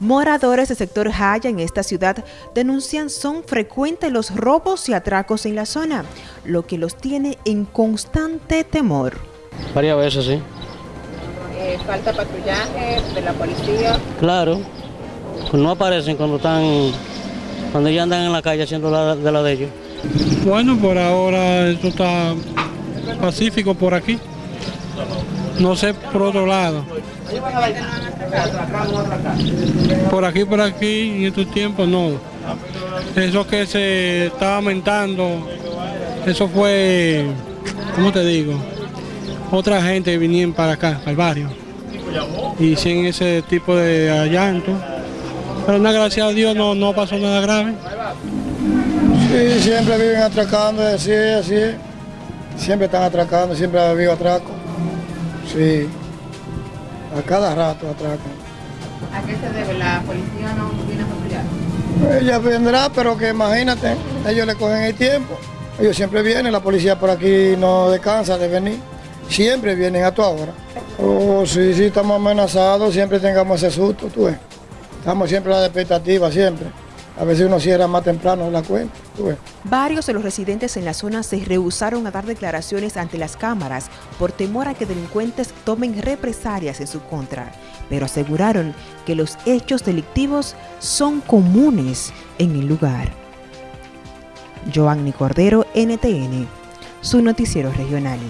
Moradores del sector Jaya en esta ciudad denuncian son frecuentes los robos y atracos en la zona, lo que los tiene en constante temor. Varias veces, sí. Eh, ¿Falta patrullaje de la policía? Claro, pues no aparecen cuando están, cuando ya andan en la calle haciendo la, de la de ellos. Bueno, por ahora esto está pacífico por aquí. No sé por otro lado. Por aquí, por aquí, en estos tiempos no. Eso que se estaba aumentando, eso fue, ¿cómo te digo? Otra gente vinieron para acá, el barrio. Y sin ese tipo de allanto. Pero nada, gracias a Dios no, no pasó nada grave. Sí, siempre viven atracando, así así. Siempre están atracando, siempre ha habido atraco. Sí, a cada rato atracan. ¿A qué se debe? ¿La policía no viene a patrullar? Ella vendrá, pero que imagínate, ellos le cogen el tiempo. Ellos siempre vienen, la policía por aquí no descansa de venir. Siempre vienen a tu hora. Oh, sí, sí, estamos amenazados, siempre tengamos ese susto, tú ves. Estamos siempre a la expectativa, siempre. A veces uno cierra más temprano la cuenta. Varios de los residentes en la zona se rehusaron a dar declaraciones ante las cámaras por temor a que delincuentes tomen represalias en su contra, pero aseguraron que los hechos delictivos son comunes en el lugar. Joanny Cordero, NTN, su noticiero regional.